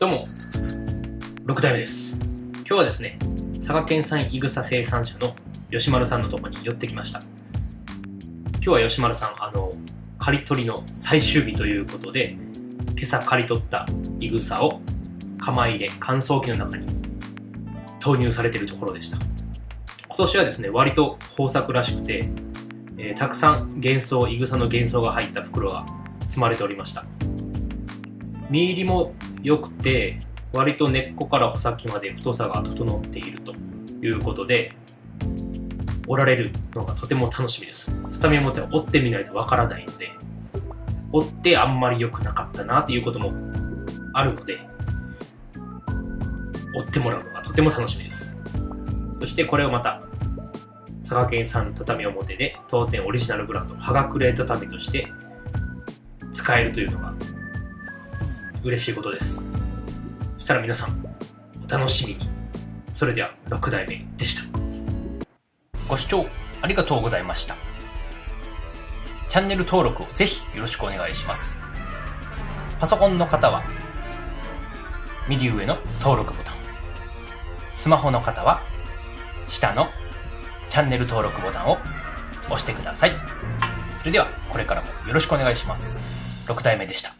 どうも。6代目です。今日はですね佐賀県産いぐさ生産者の吉丸さんのとこに寄ってきました。今日は吉丸さんあの刈り取りの最終日ということで今朝刈り取ったいぐさを釜入れ乾燥機の中に投入されているところでした。今年はですね割と豊作らしくて、えー、たくさん幻想いぐさの幻想が入った袋が積まれておりました。実入りも良くて割と根っこから穂先まで太さが整っているということで折られるのがとても楽しみです。畳表は折ってみないとわからないので折ってあんまり良くなかったなということもあるので折ってもらうのがとても楽しみです。そしてこれをまた佐賀県産畳表で当店オリジナルブランド葉隠れ畳として使えるというのが嬉しいことです。そしたら皆さんお楽しみに。それでは6代目でした。ご視聴ありがとうございました。チャンネル登録をぜひよろしくお願いします。パソコンの方は右上の登録ボタン。スマホの方は下のチャンネル登録ボタンを押してください。それではこれからもよろしくお願いします。6代目でした。